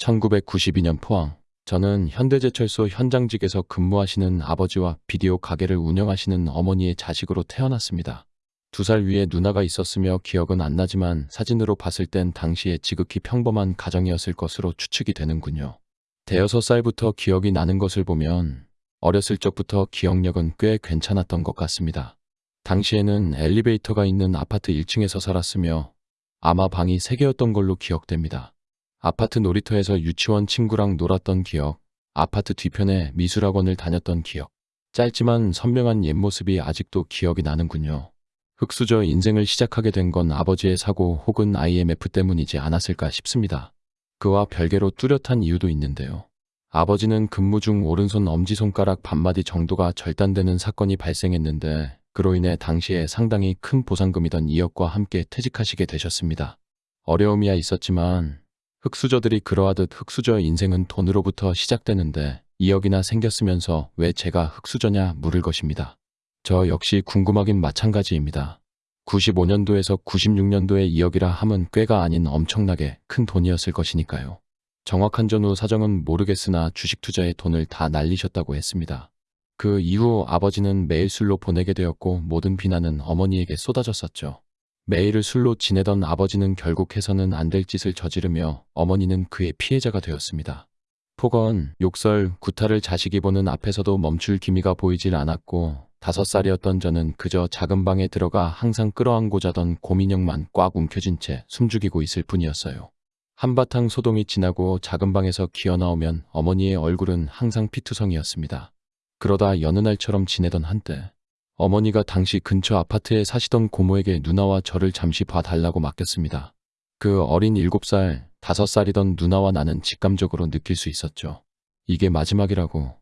1992년 포항. 저는 현대제철소 현장직에서 근무하시는 아버지와 비디오 가게를 운영하시는 어머니의 자식으로 태어났습니다. 두 살 위에 누나가 있었으며 기억은 안 나지만 사진으로 봤을 땐 당시에 지극히 평범한 가정이었을 것으로 추측이 되는군요. 대여섯 살부터 기억이 나는 것을 보면 어렸을 적부터 기억력은 꽤 괜찮았던 것 같습니다. 당시에는 엘리베이터가 있는 아파트 1층에서 살았으며 아마 방이 3개였던 걸로 기억됩니다. 아파트 놀이터에서 유치원 친구랑 놀았던 기억, 아파트 뒤편에 미술학원을 다녔던 기억, 짧지만 선명한 옛모습이 아직도 기억이 나는군요. 흙수저 인생을 시작하게 된 건 아버지의 사고 혹은 IMF 때문이지 않았을까 싶습니다. 그와 별개로 뚜렷한 이유도 있는데요. 아버지는 근무 중 오른손 엄지손가락 반마디 정도가 절단되는 사건이 발생했는데 그로 인해 당시에 상당히 큰 보상금이던 2억과 함께 퇴직하시게 되셨습니다. 어려움이야 있었지만 흙수저들이 그러하듯 흙수저 인생은 돈으로부터 시작되는데 2억이나 생겼으면서 왜 제가 흙수저냐 물을 것입니다. 저 역시 궁금하긴 마찬가지입니다. 95년도에서 96년도에 2억이라 함은 꽤가 아닌 엄청나게 큰 돈이었을 것이니까요. 정확한 전후 사정은 모르겠으나 주식 투자에 돈을 다 날리셨다고 했습니다. 그 이후 아버지는 매일 술로 보내게 되었고 모든 비난은 어머니에게 쏟아졌었죠. 매일을 술로 지내던 아버지는 결국 해서는 안 될 짓을 저지르며 어머니는 그의 피해자가 되었습니다. 폭언, 욕설, 구타를 자식이 보는 앞에서도 멈출 기미가 보이질 않았고 다섯 살이었던 저는 그저 작은 방에 들어가 항상 끌어안고 자던 고민형만 꽉 움켜쥔 채 숨죽이고 있을 뿐이었어요. 한바탕 소동이 지나고 작은 방에서 기어나오면 어머니의 얼굴은 항상 피투성이었습니다. 그러다 여느 날처럼 지내던 한때 어머니가 당시 근처 아파트에 사시던 고모에게 누나와 저를 잠시 봐달라고 맡겼습니다. 그 어린 7살, 5살이던 누나와 나는 직감적으로 느낄 수 있었죠. 이게 마지막이라고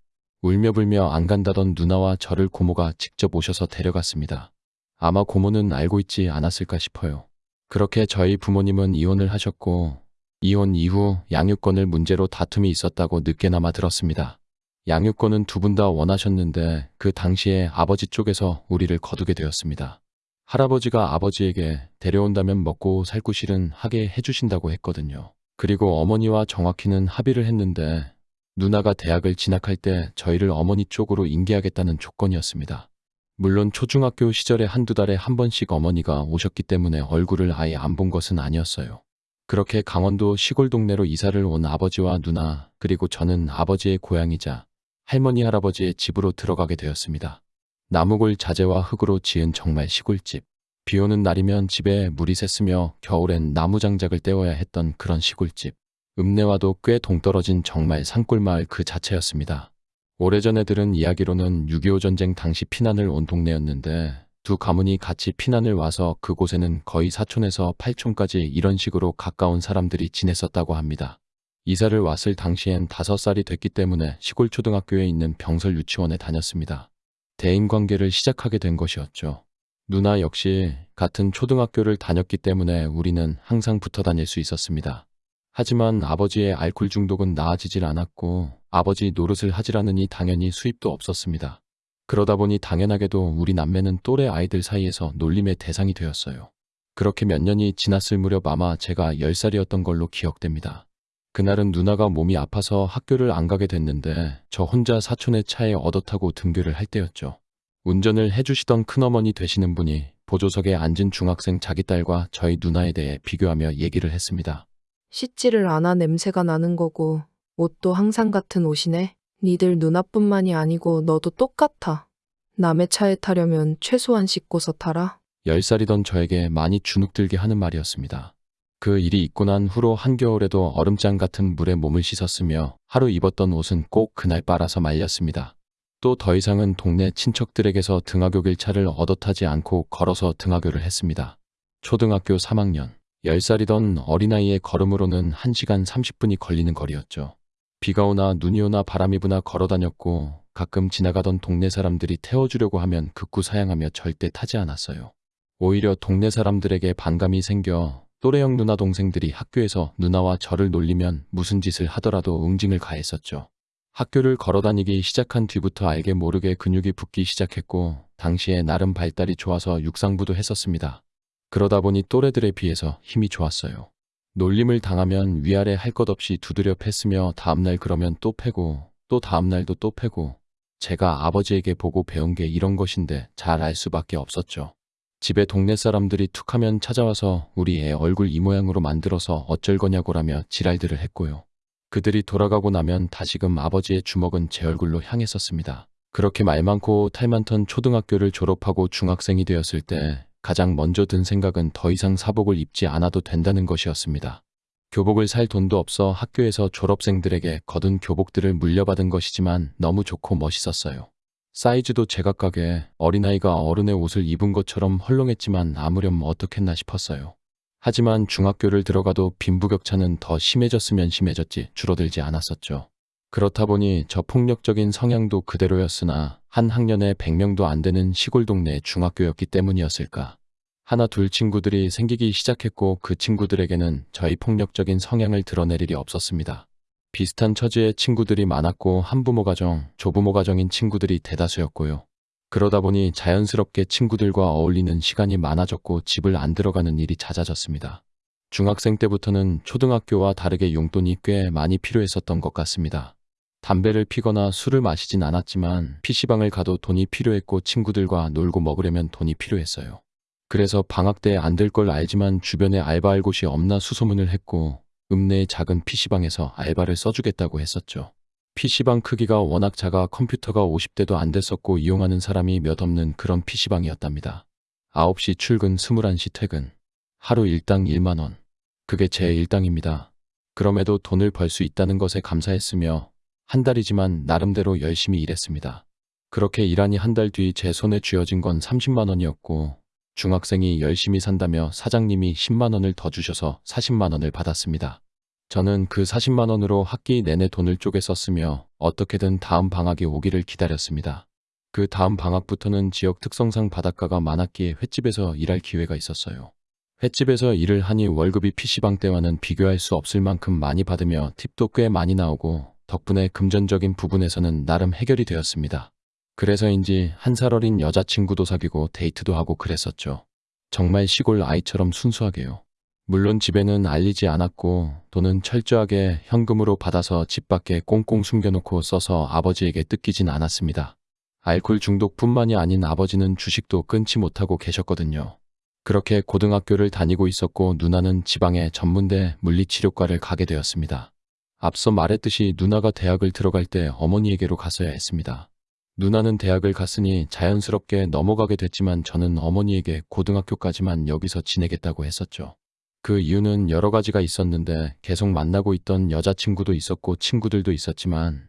울며불며 안 간다던 누나와 저를 고모가 직접 오셔서 데려갔습니다. 아마 고모는 알고 있지 않았을까 싶어요. 그렇게 저희 부모님은 이혼을 하셨고 이혼 이후 양육권을 문제로 다툼이 있었다고 늦게나마 들었습니다. 양육권은 두 분 다 원하셨는데 그 당시에 아버지 쪽에서 우리를 거두게 되었습니다. 할아버지가 아버지에게 데려온다면 먹고 살 구실은 하게 해주신다고 했거든요. 그리고 어머니와 정확히는 합의를 했는데 누나가 대학을 진학할 때 저희를 어머니 쪽으로 인계하겠다는 조건이었습니다. 물론 초중학교 시절에 한두 달에 한 번씩 어머니가 오셨기 때문에 얼굴을 아예 안 본 것은 아니었어요. 그렇게 강원도 시골 동네로 이사를 온 아버지와 누나 그리고 저는 아버지의 고향이자 할머니 할아버지의 집으로 들어가게 되었습니다. 나무골 자재와 흙으로 지은 정말 시골집. 비 오는 날이면 집에 물이 샜으며 겨울엔 나무 장작을 떼어야 했던 그런 시골집. 읍내와도 꽤 동떨어진 정말 산골마을 그 자체였습니다. 오래전에 들은 이야기로는 6.25 전쟁 당시 피난을 온 동네였는데 두 가문이 같이 피난을 와서 그곳에는 거의 사촌에서 팔촌까지 이런 식으로 가까운 사람들이 지냈었다고 합니다. 이사를 왔을 당시엔 다섯 살이 됐기 때문에 시골 초등학교에 있는 병설 유치원에 다녔습니다. 대인관계를 시작하게 된 것이었죠. 누나 역시 같은 초등학교를 다녔기 때문에 우리는 항상 붙어 다닐 수 있었습니다. 하지만 아버지의 알코올 중독은 나아지질 않았고 아버지 노릇을 하지라느니 당연히 수입도 없었습니다. 그러다 보니 당연하게도 우리 남매는 또래 아이들 사이에서 놀림의 대상이 되었어요. 그렇게 몇 년이 지났을 무렵 아마 제가 10살이었던 걸로 기억됩니다. 그날은 누나가 몸이 아파서 학교를 안 가게 됐는데 저 혼자 사촌의 차에 얻어 타고 등교를 할 때였죠. 운전을 해주시던 큰어머니 되시는 분이 보조석에 앉은 중학생 자기 딸과 저희 누나에 대해 비교하며 얘기를 했습니다. 씻지를 않아 냄새가 나는 거고 옷도 항상 같은 옷이네. 니들 누나뿐만이 아니고 너도 똑같아. 남의 차에 타려면 최소한 씻고서 타라. 10살이던 저에게 많이 주눅들게 하는 말이었습니다. 그 일이 있고 난 후로 한겨울에도 얼음장 같은 물에 몸을 씻었으며 하루 입었던 옷은 꼭 그날 빨아서 말렸습니다. 또 더 이상은 동네 친척들에게서 등하교 길차를 얻어 타지 않고 걸어서 등하교를 했습니다. 초등학교 3학년, 10살이던 어린아이의 걸음으로는 1시간 30분이 걸리는 거리였죠. 비가 오나 눈이 오나 바람이 부나 걸어 다녔고 가끔 지나가던 동네 사람들이 태워주려고 하면 극구 사양하며 절대 타지 않았어요. 오히려 동네 사람들에게 반감이 생겨 또래형 누나 동생들이 학교에서 누나와 저를 놀리면 무슨 짓을 하더라도 응징을 가했었죠. 학교를 걸어 다니기 시작한 뒤부터 알게 모르게 근육이 붙기 시작했고 당시에 나름 발달이 좋아서 육상부도 했었습니다. 그러다 보니 또래들에 비해서 힘이 좋았어요. 놀림을 당하면 위아래 할 것 없이 두드려 팼으며 다음날 그러면 또 패고 또 다음날도 또 패고 제가 아버지에게 보고 배운 게 이런 것인데 잘 알 수밖에 없었죠. 집에 동네 사람들이 툭하면 찾아와서 우리 애 얼굴 이 모양으로 만들어서 어쩔 거냐고라며 지랄들을 했고요. 그들이 돌아가고 나면 다시금 아버지의 주먹은 제 얼굴로 향했었습니다. 그렇게 말 많고 탈 많던 초등학교를 졸업하고 중학생이 되었을 때 가장 먼저 든 생각은 더 이상 사복을 입지 않아도 된다는 것이었습니다. 교복을 살 돈도 없어 학교에서 졸업생들에게 거둔 교복들을 물려받은 것이지만 너무 좋고 멋있었어요. 사이즈도 제각각에 어린아이가 어른의 옷을 입은 것처럼 헐렁했지만 아무렴 어떻겠나 싶었어요. 하지만 중학교를 들어가도 빈부격차는 더 심해졌으면 심해졌지 줄어들지 않았었죠. 그렇다 보니 저 폭력적인 성향도 그대로였으나 한 학년에 100명도 안 되는 시골 동네 중학교였기 때문이었을까. 하나 둘 친구들이 생기기 시작했고 그 친구들에게는 저희 폭력적인 성향을 드러낼 일이 없었습니다. 비슷한 처지의 친구들이 많았고 한부모 가정, 조부모 가정인 친구들이 대다수였고요. 그러다 보니 자연스럽게 친구들과 어울리는 시간이 많아졌고 집을 안 들어가는 일이 잦아졌습니다. 중학생 때부터는 초등학교와 다르게 용돈이 꽤 많이 필요했었던 것 같습니다. 담배를 피거나 술을 마시진 않았지만 PC방을 가도 돈이 필요했고 친구들과 놀고 먹으려면 돈이 필요했어요. 그래서 방학 때 안 될 걸 알지만 주변에 알바할 곳이 없나 수소문을 했고 읍내의 작은 PC방에서 알바를 써주겠다고 했었죠. PC방 크기가 워낙 작아 컴퓨터가 50대도 안 됐었고 이용하는 사람이 몇 없는 그런 PC방이었답니다. 9시 출근 21시 퇴근. 하루 일당 1만원. 그게 제 일당입니다. 그럼에도 돈을 벌 수 있다는 것에 감사했으며 한 달이지만 나름대로 열심히 일했습니다. 그렇게 일하니 한 달 뒤 제 손에 쥐어진 건 30만 원이었고 중학생이 열심히 산다며 사장님이 10만 원을 더 주셔서 40만 원을 받았습니다. 저는 그 40만 원으로 학기 내내 돈을 쪼개 썼으며 어떻게든 다음 방학이 오기를 기다렸습니다. 그 다음 방학부터는 지역 특성상 바닷가가 많았기에 횟집에서 일할 기회가 있었어요. 횟집에서 일을 하니 월급이 PC방 때와는 비교할 수 없을 만큼 많이 받으며 팁도 꽤 많이 나오고 덕분에 금전적인 부분에서는 나름 해결이 되었습니다. 그래서인지 한 살 어린 여자친구도 사귀고 데이트도 하고 그랬었죠. 정말 시골 아이처럼 순수하게요. 물론 집에는 알리지 않았고 돈은 철저하게 현금으로 받아서 집 밖에 꽁꽁 숨겨놓고 써서 아버지에게 뜯기진 않았습니다. 알코올 중독뿐만이 아닌 아버지는 주식도 끊지 못하고 계셨거든요. 그렇게 고등학교를 다니고 있었고 누나는 지방의 전문대 물리치료과를 가게 되었습니다. 앞서 말했듯이 누나가 대학을 들어갈 때 어머니에게로 갔어야 했습니다. 누나는 대학을 갔으니 자연스럽게 넘어가게 됐지만 저는 어머니에게 고등학교까지만 여기서 지내겠다고 했었죠. 그 이유는 여러 가지가 있었는데 계속 만나고 있던 여자친구도 있었고 친구들도 있었지만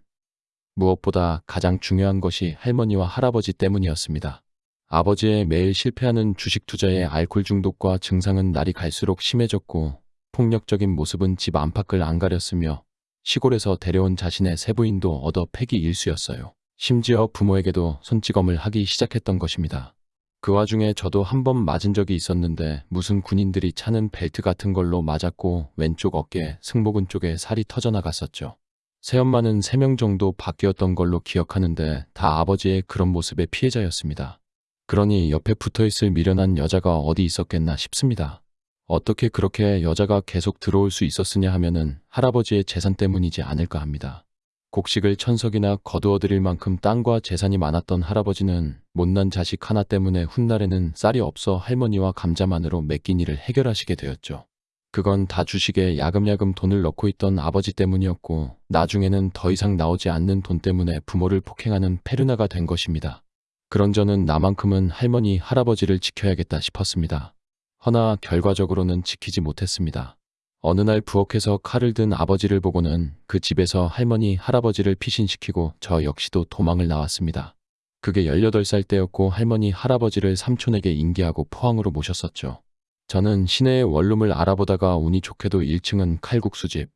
무엇보다 가장 중요한 것이 할머니와 할아버지 때문이었습니다. 아버지의 매일 실패하는 주식 투자의 알코올 중독과 증상은 날이 갈수록 심해졌고 폭력적인 모습은 집 안팎을 안 가렸으며 시골에서 데려온 자신의 세부인도 얻어 패기 일수였어요. 심지어 부모에게도 손찌검을 하기 시작했던 것입니다. 그 와중에 저도 한 번 맞은 적이 있었는데 무슨 군인들이 차는 벨트 같은 걸로 맞았고 왼쪽 어깨, 승모근 쪽에 살이 터져나갔었죠. 새엄마는 3명 정도 바뀌었던 걸로 기억하는데 다 아버지의 그런 모습의 피해자였습니다. 그러니 옆에 붙어있을 미련한 여자가 어디 있었겠나 싶습니다. 어떻게 그렇게 여자가 계속 들어올 수 있었으냐 하면은 할아버지의 재산 때문이지 않을까 합니다. 곡식을 천석이나 거두어들일 만큼 땅과 재산이 많았던 할아버지는 못난 자식 하나 때문에 훗날에는 쌀이 없어 할머니와 감자만으로 맡긴 일을 해결하시게 되었죠. 그건 다 주식에 야금야금 돈을 넣고 있던 아버지 때문이었고 나중에는 더 이상 나오지 않는 돈 때문에 부모를 폭행하는 페르나가 된 것입니다. 그런 저는 나만큼은 할머니, 할아버지를 지켜야겠다 싶었습니다. 허나 결과적으로는 지키지 못했습니다. 어느 날 부엌에서 칼을 든 아버지를 보고는 그 집에서 할머니, 할아버지를 피신시키고 저 역시도 도망을 나왔습니다. 그게 18살 때였고 할머니, 할아버지를 삼촌에게 인계하고 포항으로 모셨었죠. 저는 시내의 원룸을 알아보다가 운이 좋게도 1층은 칼국수집,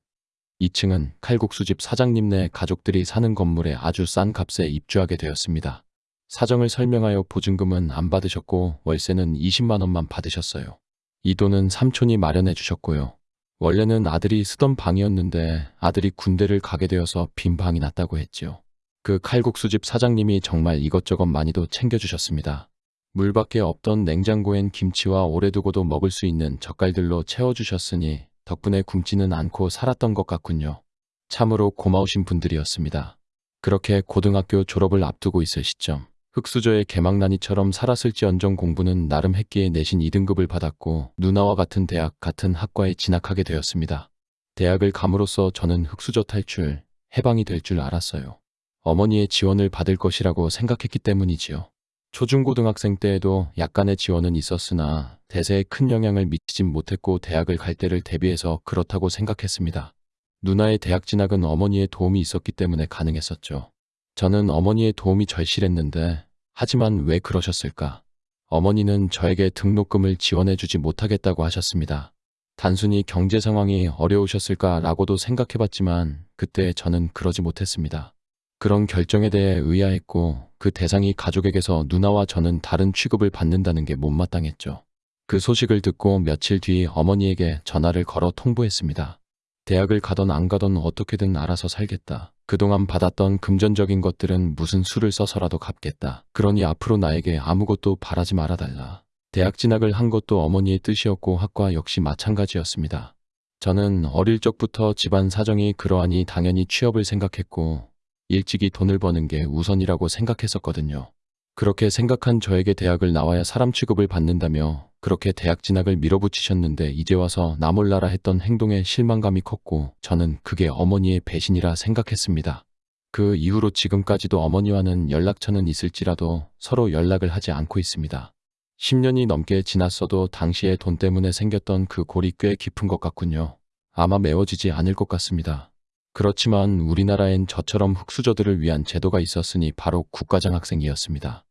2층은 칼국수집 사장님네 가족들이 사는 건물에 아주 싼 값에 입주하게 되었습니다. 사정을 설명하여 보증금은 안 받으셨고 월세는 20만 원만 받으셨어요. 이 돈은 삼촌이 마련해 주셨고요. 원래는 아들이 쓰던 방이었는데 아들이 군대를 가게 되어서 빈 방이 났다고 했지요. 그 칼국수집 사장님이 정말 이것저것 많이도 챙겨주셨습니다. 물밖에 없던 냉장고엔 김치와 오래 두고도 먹을 수 있는 젓갈들로 채워주셨으니 덕분에 굶지는 않고 살았던 것 같군요. 참으로 고마우신 분들이었습니다. 그렇게 고등학교 졸업을 앞두고 있을 시점, 흑수저의 개망난이처럼 살았을지언정 공부는 나름 했기에 내신 2등급을 받았고 누나와 같은 대학 같은 학과에 진학하게 되었습니다. 대학을 감으로써 저는 흑수저 탈출, 해방이 될 줄 알았어요. 어머니의 지원을 받을 것이라고 생각했기 때문이지요. 초중고등학생 때에도 약간의 지원은 있었으나 대세에 큰 영향을 미치진 못했고 대학을 갈 때를 대비해서 그렇다고 생각했습니다. 누나의 대학 진학은 어머니의 도움이 있었기 때문에 가능했었죠. 저는 어머니의 도움이 절실했는데 하지만 왜 그러셨을까? 어머니는 저에게 등록금을 지원해주지 못하겠다고 하셨습니다. 단순히 경제 상황이 어려우셨을까라고도 생각해봤지만 그때 저는 그러지 못했습니다. 그런 결정에 대해 의아했고 그 대상이 가족에게서 누나와 저는 다른 취급을 받는다는 게 못마땅했죠. 그 소식을 듣고 며칠 뒤 어머니에게 전화를 걸어 통보했습니다. 대학을 가던 안 가던 어떻게든 알아서 살겠다. 그동안 받았던 금전적인 것들은 무슨 수를 써서라도 갚겠다. 그러니 앞으로 나에게 아무것도 바라지 말아달라. 대학 진학을 한 것도 어머니의 뜻이었고 학과 역시 마찬가지였습니다. 저는 어릴 적부터 집안 사정이 그러하니 당연히 취업을 생각했고 일찍이 돈을 버는 게 우선이라고 생각했었거든요. 그렇게 생각한 저에게 대학을 나와야 사람 취급을 받는다며 그렇게 대학 진학을 밀어붙이셨는데 이제 와서 나 몰라라 했던 행동에 실망감이 컸고 저는 그게 어머니의 배신이라 생각했습니다. 그 이후로 지금까지도 어머니와는 연락처는 있을지라도 서로 연락을 하지 않고 있습니다. 10년이 넘게 지났어도 당시에 돈 때문에 생겼던 그 골이 꽤 깊은 것 같군요. 아마 메워지지 않을 것 같습니다. 그렇지만 우리나라엔 저처럼 흑수저들을 위한 제도가 있었으니 바로 국가장학생이었습니다.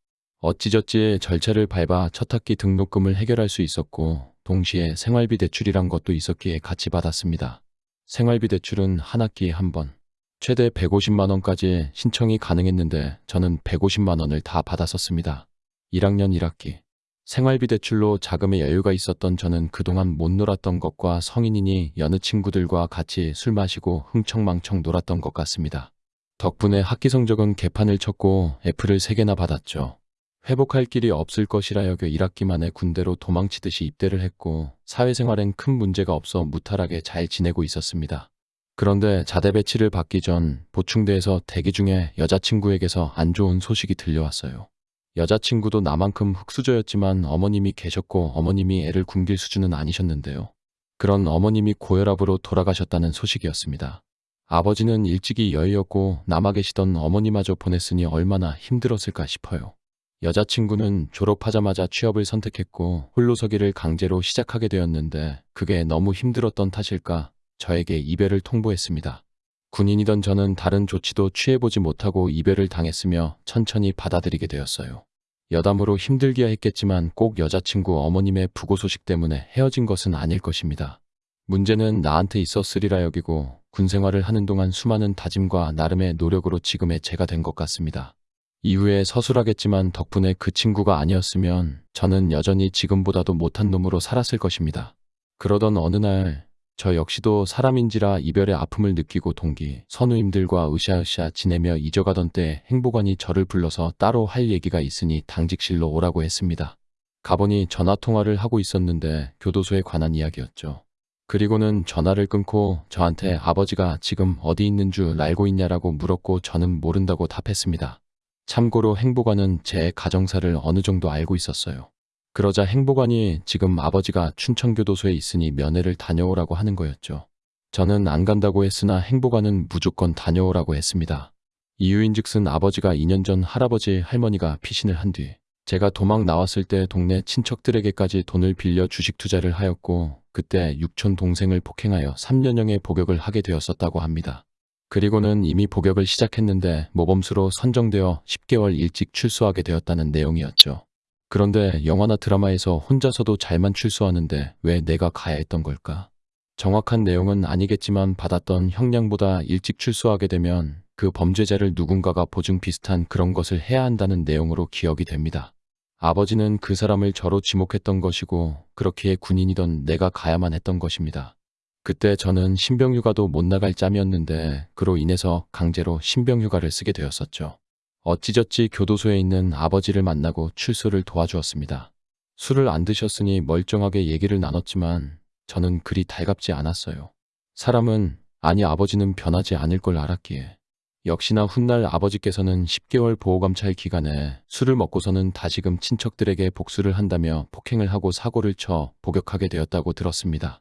어찌저찌 절차를 밟아 첫 학기 등록금을 해결할 수 있었고 동시에 생활비 대출이란 것도 있었기에 같이 받았습니다. 생활비 대출은 한 학기에 한 번, 최대 150만 원까지 신청이 가능했는데 저는 150만 원을 다 받았었습니다. 1학년 1학기. 생활비 대출로 자금의 여유가 있었던 저는 그동안 못 놀았던 것과 성인이니 여느 친구들과 같이 술 마시고 흥청망청 놀았던 것 같습니다. 덕분에 학기 성적은 개판을 쳤고 F를 3개나 받았죠. 회복할 길이 없을 것이라 여겨 1학기 만에 군대로 도망치듯이 입대를 했고 사회생활엔 큰 문제가 없어 무탈하게 잘 지내고 있었습니다. 그런데 자대 배치를 받기 전 보충대에서 대기 중에 여자친구에게서 안 좋은 소식이 들려왔어요. 여자친구도 나만큼 흑수저였지만 어머님이 계셨고 어머님이 애를 굶길 수준은 아니셨는데요. 그런 어머님이 고혈압으로 돌아가셨다는 소식이었습니다. 아버지는 일찍이 여의었고 남아 계시던 어머니마저 보냈으니 얼마나 힘들었을까 싶어요. 여자친구는 졸업하자마자 취업을 선택했고 홀로서기를 강제로 시작하게 되었는데 그게 너무 힘들었던 탓일까 저에게 이별을 통보했습니다. 군인이던 저는 다른 조치도 취해보지 못하고 이별을 당했으며 천천히 받아들이게 되었어요. 여담으로 힘들기야 했겠지만 꼭 여자친구 어머님의 부고 소식 때문에 헤어진 것은 아닐 것입니다. 문제는 나한테 있었으리라 여기고 군 생활을 하는 동안 수많은 다짐과 나름의 노력으로 지금의 제가 된 것 같습니다. 이후에 서술하겠지만 덕분에 그 친구가 아니었으면 저는 여전히 지금보다도 못한 놈으로 살았을 것입니다. 그러던 어느 날 저 역시도 사람인지라 이별의 아픔을 느끼고 동기, 선우님들과 으쌰으쌰 지내며 잊어가던 때 행보관이 저를 불러서 따로 할 얘기가 있으니 당직실로 오라고 했습니다. 가보니 전화통화를 하고 있었는데 교도소에 관한 이야기였죠. 그리고는 전화를 끊고 저한테 아버지가 지금 어디 있는 줄 알고 있냐라고 물었고 저는 모른다고 답했습니다. 참고로 행보관은 제 가정사를 어느 정도 알고 있었어요. 그러자 행보관이 지금 아버지가 춘천교도소에 있으니 면회를 다녀오라고 하는 거였죠. 저는 안 간다고 했으나 행보관은 무조건 다녀오라고 했습니다. 이유인즉슨 아버지가 2년 전 할아버지 할머니가 피신을 한 뒤 제가 도망 나왔을 때 동네 친척들에게까지 돈을 빌려 주식 투자를 하였고 그때 육촌 동생을 폭행하여 3년형의 복역을 하게 되었었다고 합니다. 그리고는 이미 복역을 시작했는데 모범수로 선정되어 10개월 일찍 출소하게 되었다는 내용이었죠. 그런데 영화나 드라마에서 혼자서도 잘만 출소하는데 왜 내가 가야 했던 걸까? 정확한 내용은 아니겠지만 받았던 형량보다 일찍 출소하게 되면 그 범죄자를 누군가가 보증 비슷한 그런 것을 해야 한다는 내용으로 기억이 됩니다. 아버지는 그 사람을 저로 지목했던 것이고 그렇기에 군인이던 내가 가야만 했던 것입니다. 그때 저는 신병휴가도 못 나갈 짬이었는데 그로 인해서 강제로 신병휴가를 쓰게 되었었죠. 어찌저찌 교도소에 있는 아버지를 만나고 출소를 도와주었습니다. 술을 안 드셨으니 멀쩡하게 얘기를 나눴지만 저는 그리 달갑지 않았어요. 사람은, 아니 아버지는 변하지 않을 걸 알았기에. 역시나 훗날 아버지께서는 10개월 보호감찰 기간에 술을 먹고서는 다시금 친척들에게 복수를 한다며 폭행을 하고 사고를 쳐 복역하게 되었다고 들었습니다.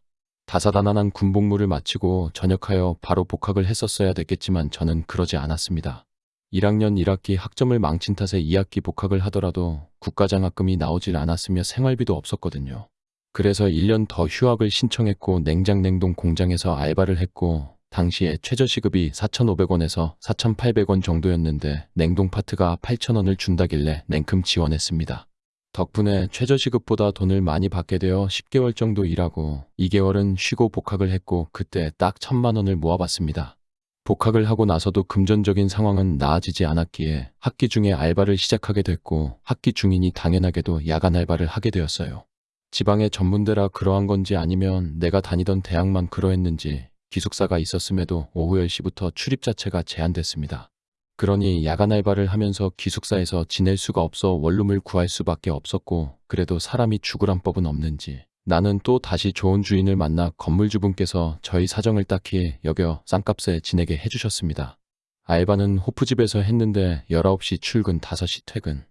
다사다난한 군복무를 마치고 전역하여 바로 복학을 했었어야 됐겠지만 저는 그러지 않았습니다. 1학년 1학기 학점을 망친 탓에 2학기 복학을 하더라도 국가장학금이 나오질 않았으며 생활비도 없었거든요. 그래서 1년 더 휴학을 신청했고 냉장냉동 공장에서 알바를 했고 당시에 최저시급이 4,500원에서 4,800원 정도였는데 냉동 파트가 8,000원을 준다길래 냉큼 지원했습니다. 덕분에 최저시급보다 돈을 많이 받게 되어 10개월 정도 일하고 2개월은 쉬고 복학을 했고 그때 딱 천만 원을 모아봤습니다. 복학을 하고 나서도 금전적인 상황은 나아지지 않았기에 학기 중에 알바를 시작하게 됐고 학기 중이니 당연하게도 야간 알바를 하게 되었어요. 지방의 전문대라 그러한 건지 아니면 내가 다니던 대학만 그러했는지 기숙사가 있었음에도 오후 10시부터 출입 자체가 제한됐습니다. 그러니 야간 알바를 하면서 기숙사에서 지낼 수가 없어 원룸을 구할 수밖에 없었고 그래도 사람이 죽으란 법은 없는지 나는 또 다시 좋은 주인을 만나 건물주분께서 저희 사정을 딱히 여겨 싼값에 지내게 해주셨습니다. 알바는 호프집에서 했는데 19시 출근 5시 퇴근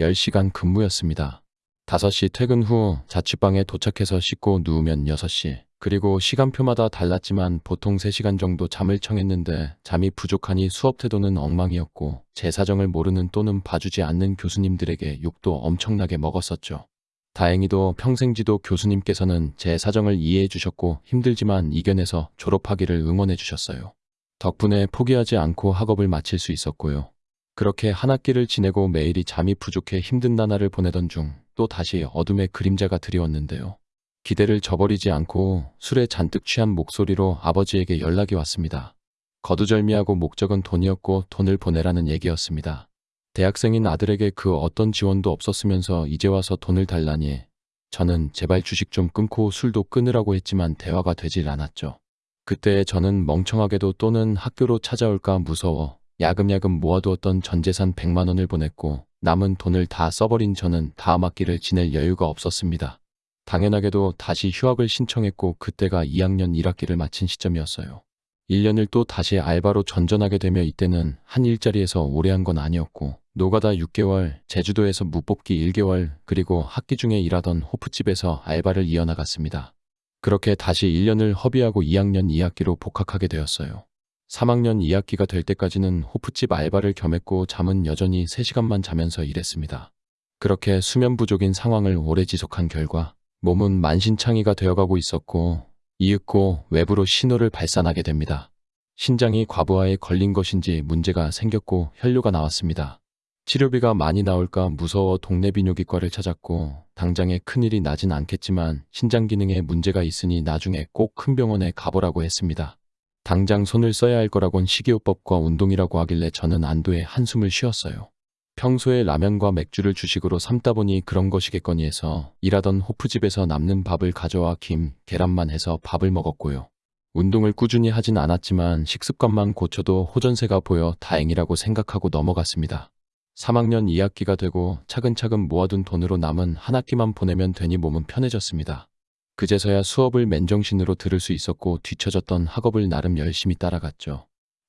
10시간 근무였습니다. 5시 퇴근 후 자취방에 도착해서 씻고 누우면 6시 그리고 시간표마다 달랐지만 보통 3시간 정도 잠을 청했는데 잠이 부족하니 수업 태도는 엉망이었고 제 사정을 모르는 또는 봐주지 않는 교수님들에게 욕도 엄청나게 먹었었죠. 다행히도 평생지도 교수님께서는 제 사정을 이해해 주셨고 힘들지만 이겨내서 졸업하기를 응원해 주셨어요. 덕분에 포기하지 않고 학업을 마칠 수 있었고요. 그렇게 한 학기를 지내고 매일이 잠이 부족해 힘든 나날을 보내던 중 또 다시 어둠의 그림자가 드리웠는데요. 기대를 저버리지 않고 술에 잔뜩 취한 목소리로 아버지에게 연락이 왔습니다. 거두절미하고 목적은 돈이었고 돈을 보내라는 얘기였습니다. 대학생인 아들에게 그 어떤 지원도 없었으면서 이제 와서 돈을 달라니 저는 제발 주식 좀 끊고 술도 끊으라고 했지만 대화가 되질 않았죠. 그때 저는 멍청하게도 또는 학교로 찾아올까 무서워 야금야금 모아두었던 전재산 100만 원을 보냈고 남은 돈을 다 써버린 저는 다음 학기를 지낼 여유가 없었습니다. 당연하게도 다시 휴학을 신청했고 그때가 2학년 1학기를 마친 시점이었어요. 1년을 또 다시 알바로 전전하게 되며 이때는 한 일자리에서 오래 한 건 아니었고 노가다 6개월, 제주도에서 무뽑기 1개월, 그리고 학기 중에 일하던 호프집에서 알바를 이어나갔습니다. 그렇게 다시 1년을 허비하고 2학년 2학기로 복학하게 되었어요. 3학년 2학기가 될 때까지는 호프집 알바를 겸했고 잠은 여전히 3시간만 자면서 일했습니다. 그렇게 수면 부족인 상황을 오래 지속한 결과 몸은 만신창이가 되어가고 있었고 이윽고 외부로 신호를 발산하게 됩니다. 신장이 과부하에 걸린 것인지 문제가 생겼고 혈류가 나왔습니다. 치료비가 많이 나올까 무서워 동네 비뇨기과를 찾았고 당장에 큰일이 나진 않겠지만 신장 기능에 문제가 있으니 나중에 꼭 큰 병원에 가보라고 했습니다. 당장 손을 써야 할 거라곤 식이요법과 운동이라고 하길래 저는 안도의 한숨을 쉬었어요. 평소에 라면과 맥주를 주식으로 삼다 보니 그런 것이겠거니 해서 일하던 호프집에서 남는 밥을 가져와 김, 계란만 해서 밥을 먹었고요. 운동을 꾸준히 하진 않았지만 식습관만 고쳐도 호전세가 보여 다행이라고 생각하고 넘어갔습니다. 3학년 2학기가 되고 차근차근 모아둔 돈으로 남은 한 학기만 보내면 되니 몸은 편해졌습니다. 그제서야 수업을 맨정신으로 들을 수 있었고 뒤처졌던 학업을 나름 열심히 따라갔죠.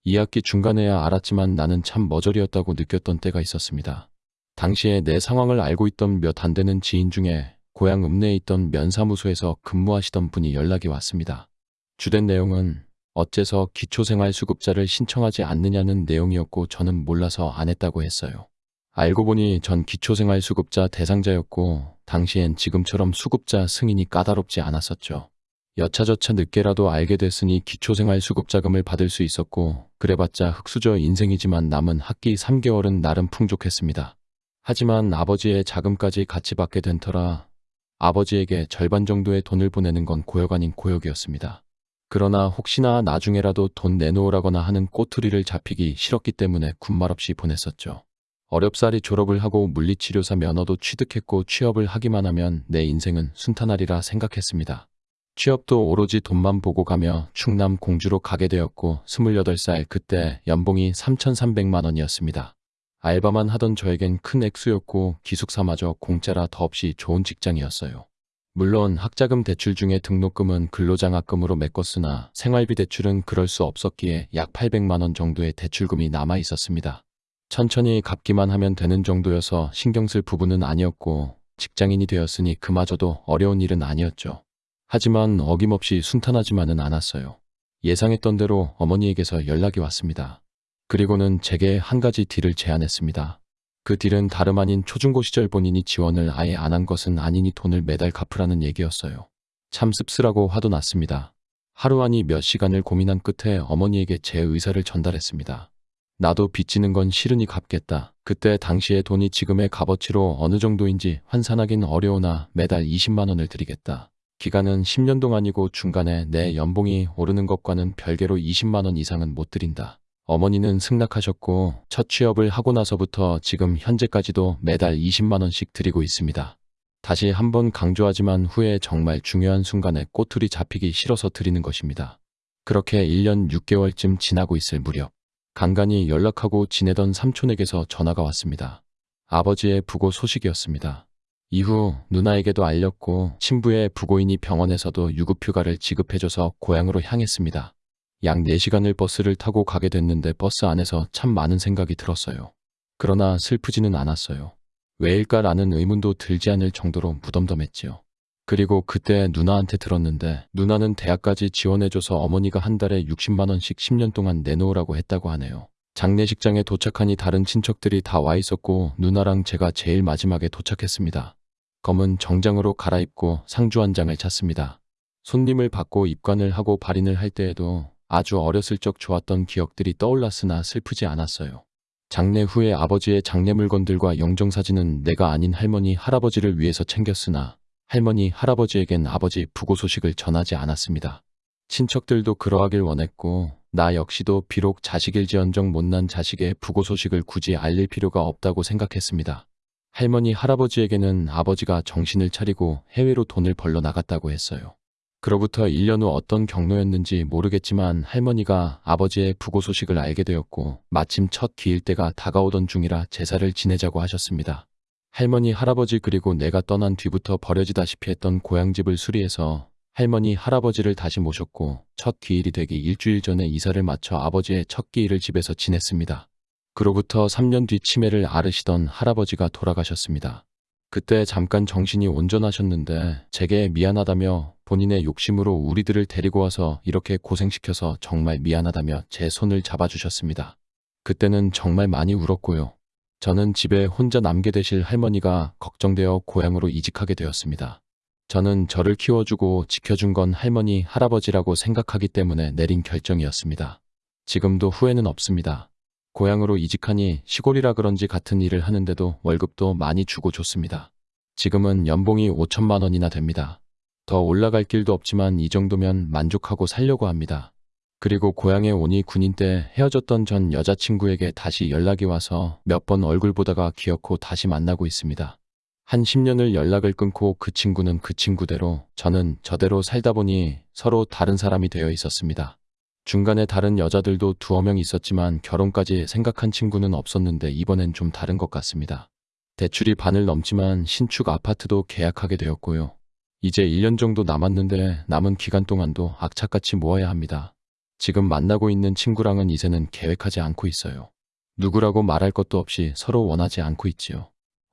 2학기 중간에야 알았지만 나는 참 머저리였다고 느꼈던 때가 있었습니다. 당시에 내 상황을 알고 있던 몇 안 되는 지인 중에 고향 읍내에 있던 면사무소에서 근무하시던 분이 연락이 왔습니다. 주된 내용은 어째서 기초생활수급자를 신청하지 않느냐는 내용이었고 저는 몰라서 안 했다고 했어요. 알고 보니 전 기초생활수급자 대상자였고 당시엔 지금처럼 수급자 승인이 까다롭지 않았었죠. 여차저차 늦게라도 알게 됐으니 기초생활 수급자금을 받을 수 있었고 그래봤자 흙수저 인생이지만 남은 학기 3개월은 나름 풍족했습니다. 하지만 아버지의 자금까지 같이 받게 된 터라 아버지에게 절반 정도의 돈을 보내는 건 고역 아닌 고역이었습니다. 그러나 혹시나 나중에라도 돈 내놓으라거나 하는 꼬투리를 잡히기 싫었기 때문에 군말 없이 보냈었죠. 어렵사리 졸업을 하고 물리치료사 면허도 취득했고 취업을 하기만 하면 내 인생은 순탄하리라 생각했습니다. 취업도 오로지 돈만 보고 가며 충남 공주로 가게 되었고 28살 그때 연봉이 3,300만 원이었습니다. 알바만 하던 저에겐 큰 액수였고 기숙사마저 공짜라 더없이 좋은 직장이었어요. 물론 학자금 대출 중에 등록금은 근로장학금으로 메꿨으나 생활비 대출은 그럴 수 없었기에 약 800만 원 정도의 대출금이 남아 있었습니다. 천천히 갚기만 하면 되는 정도여서 신경 쓸 부분은 아니었고 직장인이 되었으니 그마저도 어려운 일은 아니었죠. 하지만 어김없이 순탄하지만은 않았어요. 예상했던 대로 어머니에게서 연락이 왔습니다. 그리고는 제게 한 가지 딜을 제안했습니다. 그 딜은 다름 아닌 초중고 시절 본인이 지원을 아예 안 한 것은 아니니 돈을 매달 갚으라는 얘기였어요. 참 씁쓸하고 화도 났습니다. 하루 아니 몇 시간을 고민한 끝에 어머니에게 제 의사를 전달했습니다. 나도 빚지는 건 싫으니 갚겠다. 그때 당시의 돈이 지금의 값어치로 어느 정도인지 환산하긴 어려우나 매달 20만 원을 드리겠다. 기간은 10년 동안이고 중간에 내 연봉이 오르는 것과는 별개로 20만 원 이상은 못 드린다. 어머니는 승낙하셨고 첫 취업을 하고 나서부터 지금 현재까지도 매달 20만 원씩 드리고 있습니다. 다시 한번 강조하지만 후에 정말 중요한 순간에 꼬투리 잡히기 싫어서 드리는 것입니다. 그렇게 1년 6개월쯤 지나고 있을 무렵 간간히 연락하고 지내던 삼촌에게서 전화가 왔습니다. 아버지의 부고 소식이었습니다. 이후 누나에게도 알렸고 친부의 부고인이 병원에서도 유급휴가를 지급해줘서 고향으로 향했습니다. 약 4시간을 버스를 타고 가게 됐는데 버스 안에서 참 많은 생각이 들었어요. 그러나 슬프지는 않았어요. 왜일까라는 의문도 들지 않을 정도로 무덤덤했지요. 그리고 그때 누나한테 들었는데 누나는 대학까지 지원해줘서 어머니가 한 달에 60만 원씩 10년 동안 내놓으라고 했다고 하네요. 장례식장에 도착하니 다른 친척들이 다 와 있었고 누나랑 제가 제일 마지막에 도착했습니다. 검은 정장으로 갈아입고 상주 한 장을 찼습니다. 손님을 받고 입관을 하고 발인을 할 때에도 아주 어렸을 적 좋았던 기억들이 떠올랐으나 슬프지 않았어요. 장례 후에 아버지의 장례 물건들과 영정사진은 내가 아닌 할머니, 할아버지를 위해서 챙겼으나 할머니, 할아버지에겐 아버지 부고 소식을 전하지 않았습니다. 친척들도 그러하길 원했고 나 역시도 비록 자식일지언정 못난 자식의 부고 소식을 굳이 알릴 필요가 없다고 생각했습니다. 할머니, 할아버지에게는 아버지가 정신을 차리고 해외로 돈을 벌러 나갔다고 했어요. 그로부터 1년 후 어떤 경로였는지 모르겠지만 할머니가 아버지의 부고 소식을 알게 되었고 마침 첫 기일 때가 다가오던 중이라 제사를 지내자고 하셨습니다. 할머니, 할아버지 그리고 내가 떠난 뒤부터 버려지다시피 했던 고향집을 수리해서 할머니, 할아버지를 다시 모셨고 첫 기일이 되기 일주일 전에 이사를 마쳐 아버지의 첫 기일을 집에서 지냈습니다. 그로부터 3년 뒤 치매를 앓으시던 할아버지가 돌아가셨습니다. 그때 잠깐 정신이 온전하셨는데 제게 미안하다며 본인의 욕심으로 우리들을 데리고 와서 이렇게 고생시켜서 정말 미안하다며 제 손을 잡아주셨습니다. 그때는 정말 많이 울었고요. 저는 집에 혼자 남게 되실 할머니가 걱정되어 고향으로 이직하게 되었습니다. 저는 저를 키워주고 지켜준 건 할머니, 할아버지라고 생각하기 때문에 내린 결정이었습니다. 지금도 후회는 없습니다. 고향으로 이직하니 시골이라 그런지 같은 일을 하는데도 월급도 많이 주고 좋습니다. 지금은 연봉이 5천만 원이나 됩니다. 더 올라갈 길도 없지만 이 정도면 만족하고 살려고 합니다. 그리고 고향에 오니 군인 때 헤어졌던 전 여자친구에게 다시 연락이 와서 몇 번 얼굴 보다가 기어코 다시 만나고 있습니다. 한 10년을 연락을 끊고 그 친구는 그 친구대로 저는 저대로 살다 보니 서로 다른 사람이 되어 있었습니다. 중간에 다른 여자들도 두어 명 있었지만 결혼까지 생각한 친구는 없었는데 이번엔 좀 다른 것 같습니다. 대출이 반을 넘지만 신축 아파트도 계약하게 되었고요. 이제 1년 정도 남았는데 남은 기간 동안도 악착같이 모아야 합니다. 지금 만나고 있는 친구랑은 이제는 계획하지 않고 있어요. 누구라고 말할 것도 없이 서로 원하지 않고 있지요.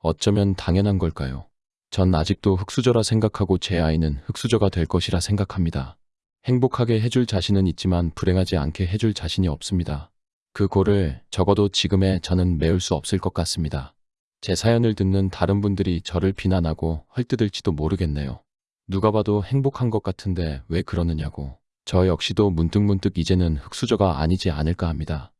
어쩌면 당연한 걸까요? 전 아직도 흙수저라 생각하고 제 아이는 흙수저가 될 것이라 생각합니다. 행복하게 해줄 자신은 있지만 불행하지 않게 해줄 자신이 없습니다. 그 고를 적어도 지금의 저는 메울 수 없을 것 같습니다. 제 사연을 듣는 다른 분들이 저를 비난하고 헐뜯을지도 모르겠네요. 누가 봐도 행복한 것 같은데 왜 그러느냐고. 저 역시도 문득문득 이제는 흙수저가 아니지 않을까 합니다.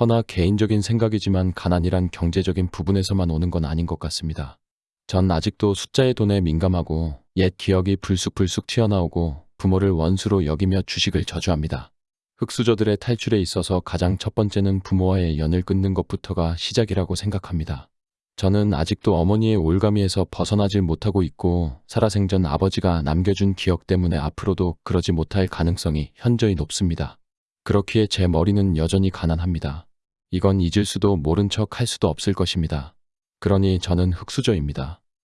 허나 개인적인 생각이지만 가난이란 경제적인 부분에서만 오는 건 아닌 것 같습니다. 전 아직도 숫자의 돈에 민감하고 옛 기억이 불쑥불쑥 튀어나오고 부모를 원수로 여기며 주식을 저주합니다. 흙수저들의 탈출에 있어서 가장 첫 번째는 부모와의 연을 끊는 것부터가 시작이라고 생각합니다. 저는 아직도 어머니의 올가미에서 벗어나질 못하고 있고 살아생전 아버지가 남겨준 기억 때문에 앞으로도 그러지 못할 가능성이 현저히 높습니다. 그렇기에 제 머리는 여전히 가난합니다. 이건 잊을 수도 모른 척 할 수도 없을 것입니다. 그러니 저는 흙수저입니다.